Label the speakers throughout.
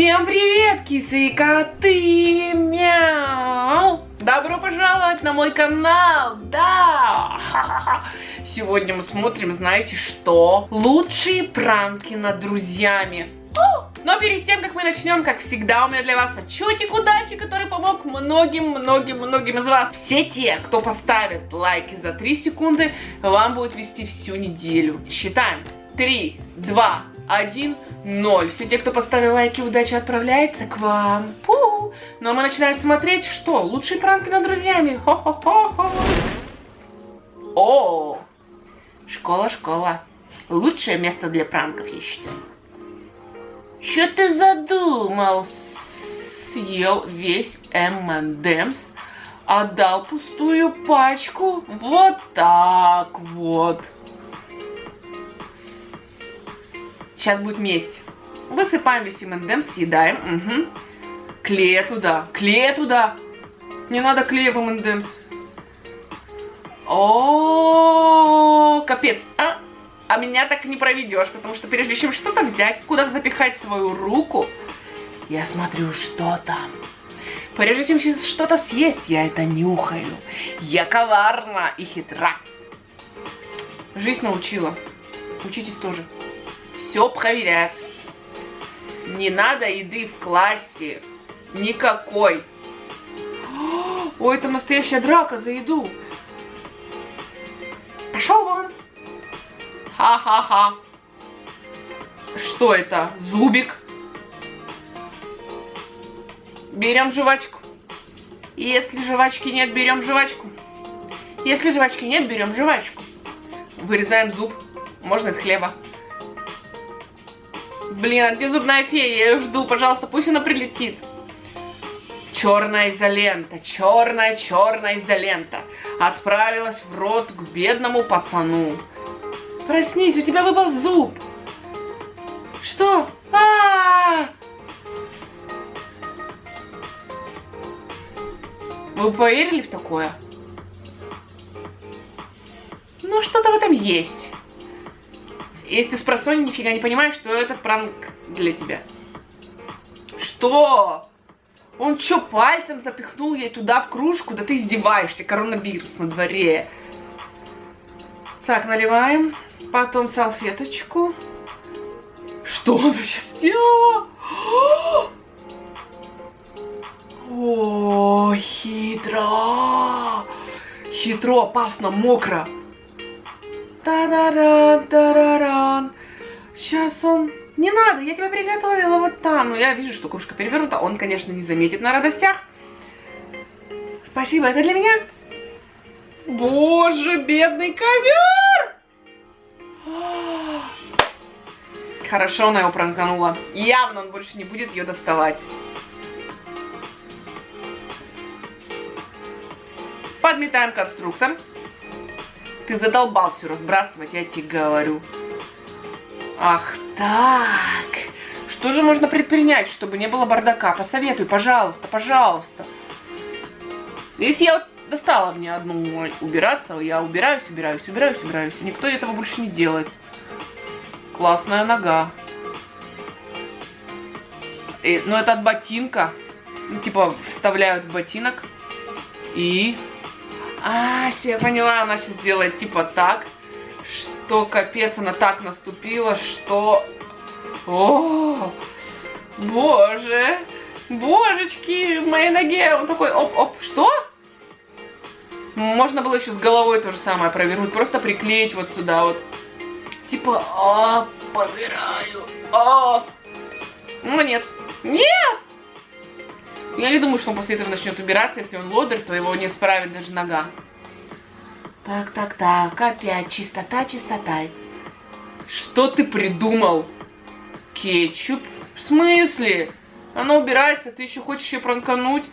Speaker 1: Всем привет, кисы и коты! Мяу! Добро пожаловать на мой канал! Да! Сегодня мы смотрим, знаете что? Лучшие пранки над друзьями. Но перед тем, как мы начнем, как всегда, у меня для вас отчетик удачи, который помог многим-многим-многим из вас. Все те, кто поставит лайки за 3 секунды, вам будет вести всю неделю. Считаем. 3, 2, 1, 0. Все те, кто поставил лайки, удача отправляется к вам. Пу! Ну а мы начинаем смотреть, что? Лучшие пранки над друзьями. Хо-хо-хо-хо. О, школа, школа. Лучшее место для пранков, я считаю. Что ты задумал? Съел весь M&M's, отдал пустую пачку. Вот так вот. Сейчас будет месть. Высыпаем весь M&M, съедаем. Угу. Клея туда. Клея туда. Не надо клея в M&M's. О, капец. А, а меня так не проведешь, потому что прежде чем что-то взять, куда-то запихать свою руку, я смотрю, что там. Прежде чем что-то съесть, я это нюхаю. Я коварна и хитра. Жизнь научила. Учитесь тоже. Все проверяют. Не надо еды в классе. Никакой. Ой, это настоящая драка за еду. Пошел вон. Ха-ха-ха. Что это? Зубик. Берем жвачку. Если жвачки нет, берем жвачку. Если жвачки нет, берем жвачку. Вырезаем зуб. Можно из хлеба. Блин, а где зубная фея? Я ее жду, пожалуйста, пусть она прилетит. Черная изолента, черная, черная изолента отправилась в рот к бедному пацану. Проснись, у тебя выпал зуб. Что? А, -а, -а! Вы поверили в такое? Ну, что-то в этом есть. Если с просонья нифига не понимаешь, что этот пранк для тебя. Что? Он что, пальцем запихнул ей туда в кружку? Да ты издеваешься, коронавирус на дворе. Так, наливаем. Потом салфеточку. Что она сейчас сделала? О, хитро. Хитро, опасно, мокро. Та-да-да, та-да-дан. Сейчас он... Не надо, я тебя приготовила вот там. Ну, я вижу, что кружка перевернута. Он, конечно, не заметит на радостях. Спасибо, это для меня. Боже, бедный ковер! Хорошо она его пранканула. Явно он больше не будет ее доставать. Подметаем конструктор. Ты задолбал все разбрасывать, я тебе говорю. Ах так. Что же можно предпринять, чтобы не было бардака? Посоветуй, пожалуйста, пожалуйста. Если я вот достала мне одну убираться, я убираюсь, убираюсь, убираюсь, убираюсь. Никто этого больше не делает. Классная нога. И, ну, это от ботинка. Ну, типа, вставляют в ботинок. И а, я поняла, она сейчас делает типа так, что капец, она так наступила, что... О, боже, божечки, в моей ноге, он такой, оп-оп, что? Можно было еще с головой то же самое провернуть, просто приклеить вот сюда вот. Типа, а, помираю, а. Ну нет, нет! Я не думаю, что он после этого начнет убираться. Если он лодер, то его не справит даже нога. Так, так, так. Опять чистота, чистота. Что ты придумал? Кетчуп? В смысле? Она убирается, ты еще хочешь ее пранкануть?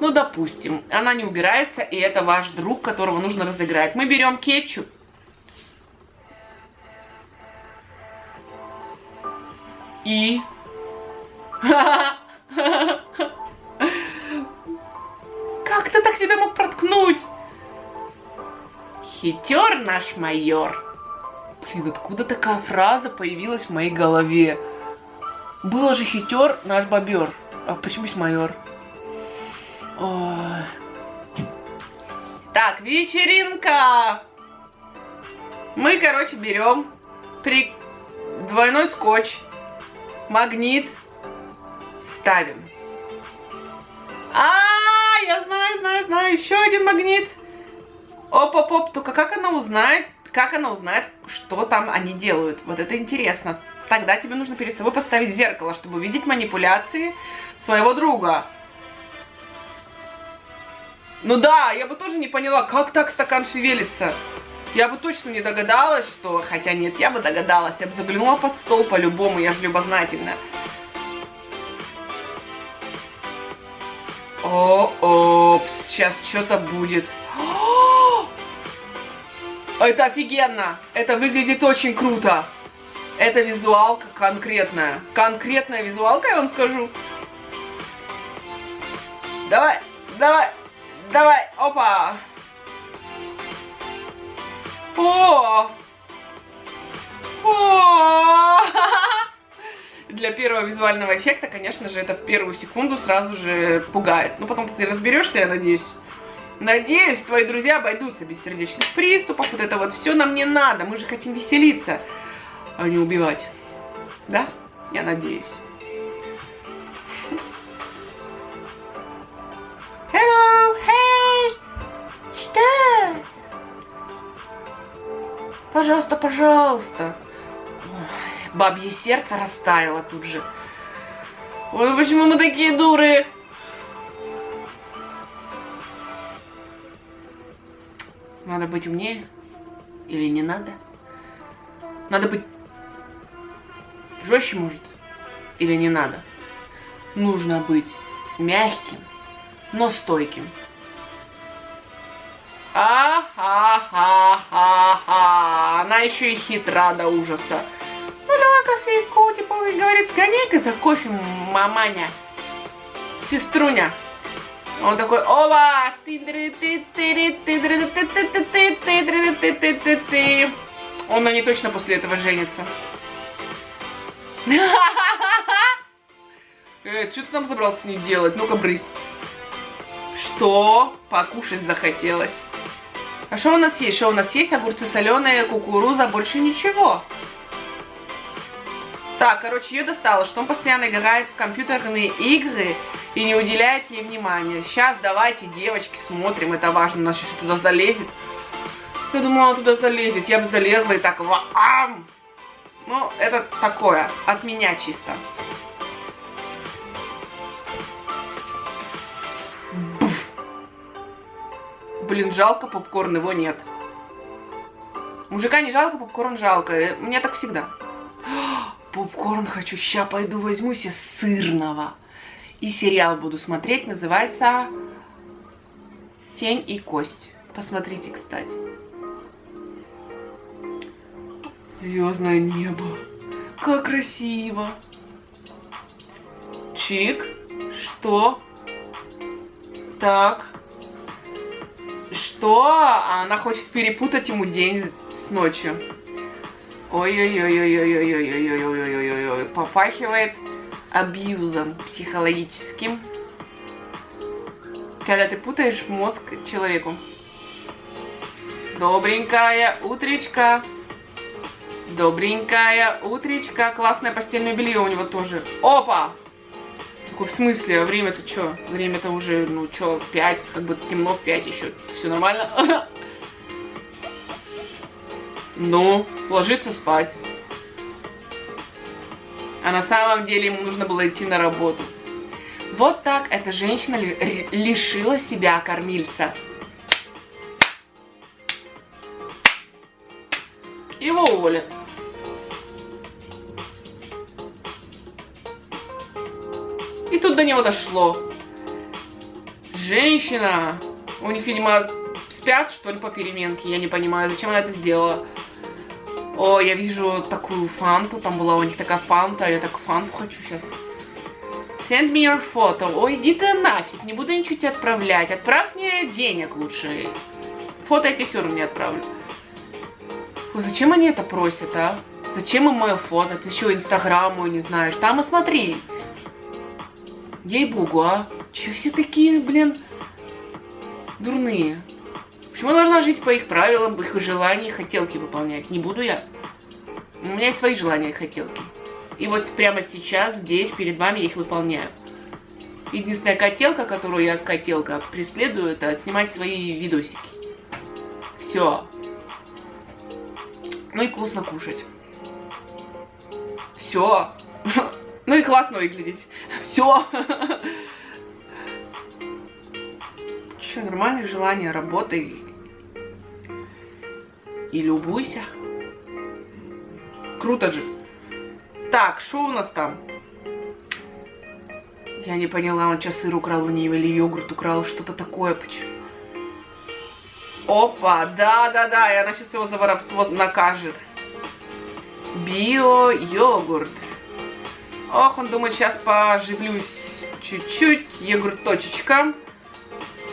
Speaker 1: Ну, допустим, она не убирается, и это ваш друг, которого нужно разыграть. Мы берем кетчуп. И... Как ты так себя мог проткнуть? Хитер наш майор. Блин, откуда такая фраза появилась в моей голове? Было же хитер наш бобер. А почему есть майор? Ой. Так, вечеринка. Мы, короче, берем при... двойной скотч, магнит, ставим. А, я знаю, знаю, знаю, еще один магнит. Оп-оп-оп, только как она узнает, как она узнает, что там они делают? Вот это интересно. Тогда тебе нужно перед собой поставить зеркало, чтобы увидеть манипуляции своего друга. Ну да, я бы тоже не поняла, как так стакан шевелится. Я бы точно не догадалась, что... Хотя нет, я бы догадалась. Я бы заглянула под стол по-любому, я же любознательная. О, опс, сейчас что-то будет. Это офигенно! Это выглядит очень круто. Это визуалка конкретная. Конкретная визуалка, я вам скажу. Давай, давай, давай, опа! О! О! Для первого визуального эффекта, конечно же, это в первую секунду сразу же пугает. Ну, потом ты разберешься, я надеюсь. Надеюсь, твои друзья обойдутся без сердечных приступов. Вот это вот все нам не надо. Мы же хотим веселиться, а не убивать. Да? Я надеюсь. Hello, hey! Что? Пожалуйста, пожалуйста. Бабье сердце растаяло тут же. Ой, почему мы такие дуры? Надо быть умнее или не надо? Надо быть жестче, может, или не надо? Нужно быть мягким, но стойким. А-ха-ха-ха-ха. Она еще и хитра до ужаса. Кофейку, типа, говорит, сгоняй-ка за кофе, маманя. Сеструня. Он такой, оба! Он на ней точно после этого женится. Э, что ты там забрался с ней делать? Ну-ка, брысь. Что? Покушать захотелось. А что у нас есть? Что у нас есть? Огурцы соленые, кукуруза, больше ничего. Так, короче, ее достало, что он постоянно играет в компьютерные игры и не уделяет ей внимания. Сейчас давайте, девочки, смотрим, это важно, она сейчас туда залезет. Я думала, она туда залезет, я бы залезла и так, ваам! Ну, это такое, от меня чисто. Блин, жалко попкорн, его нет. Мужика не жалко, попкорн жалко. Э, мне так всегда. Попкорн хочу. Сейчас пойду возьму себе сырного. И сериал буду смотреть. Называется «Тень и кость». Посмотрите, кстати. Звездное небо. Как красиво. Чик. Что? Так. Что? Она хочет перепутать ему день с ночью. Ой-ой-ой-ой-ой-ой-ой-ой-ой-ой-ой-ой. Попахивает абьюзом психологическим. Когда ты путаешь мозг человеку. Добренькая утречка. Добренькая утречка. Классное постельное белье у него тоже. Опа! В смысле? Время-то что? Время-то уже, ну что, 5, как бы темно в 5 еще. Все нормально? Ну, ложиться спать. А на самом деле ему нужно было идти на работу. Вот так эта женщина лишила себя кормильца. Его уволят. И тут до него дошло. Женщина. У них, видимо, спят, что ли, по переменке. Я не понимаю, зачем она это сделала. О, я вижу такую фанту, там была у них такая фанта, я так фанту хочу сейчас. Send me your photo. Ой, иди ты нафиг, не буду ничего тебе отправлять. Отправь мне денег лучше. Фото тебе все равно не отправлю. Ой, зачем они это просят, а? Зачем им мое фото? Ты еще инстаграм мой не знаешь. Там и смотри. Ей-богу, а? Че все такие, блин, дурные? Почему я должна жить по их правилам, по их желаниям, хотелки выполнять? Не буду я. У меня есть свои желания и хотелки. И вот прямо сейчас, здесь, перед вами я их выполняю. Единственная котелка, которую я, котелка, преследую, это снимать свои видосики. Все. Ну и вкусно кушать. Все. Ну и классно выглядеть. Все. Че, нормальное желание, работай. И любуйся. Круто же. Так, что у нас там? Я не поняла, он что, сыр украл у нее или йогурт украл, что-то такое. Почему? Опа, да-да-да, и она сейчас его за воровство накажет. Био-йогурт. Ох, он думает, сейчас поживлюсь чуть-чуть. Йогурт точечка.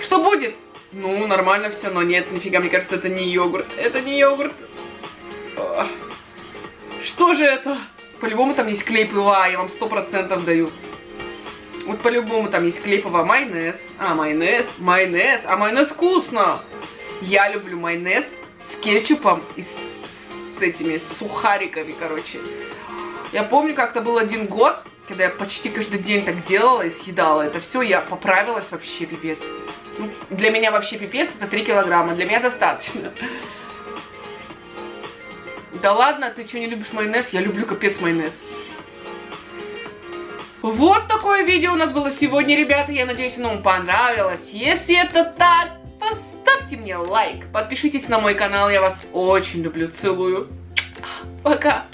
Speaker 1: Что будет? Ну, нормально все, но нет, нифига, мне кажется, это не йогурт. Это не йогурт. Что же это? По-любому там есть клей ПВА, я вам сто процентов даю. Вот по-любому там есть клей ПВА. Майонез. А, майонез. Майонез. А майонез вкусно. Я люблю майонез с кетчупом и с, с этими сухариками, короче. Я помню, как-то был один год, когда я почти каждый день так делала и съедала это все, я поправилась вообще пипец. Ну, для меня вообще пипец это 3 килограмма, для меня достаточно. Да ладно, ты что, не любишь майонез? Я люблю капец майонез. Вот такое видео у нас было сегодня, ребята. Я надеюсь, оно вам понравилось. Если это так, поставьте мне лайк. Подпишитесь на мой канал. Я вас очень люблю. Целую. Пока.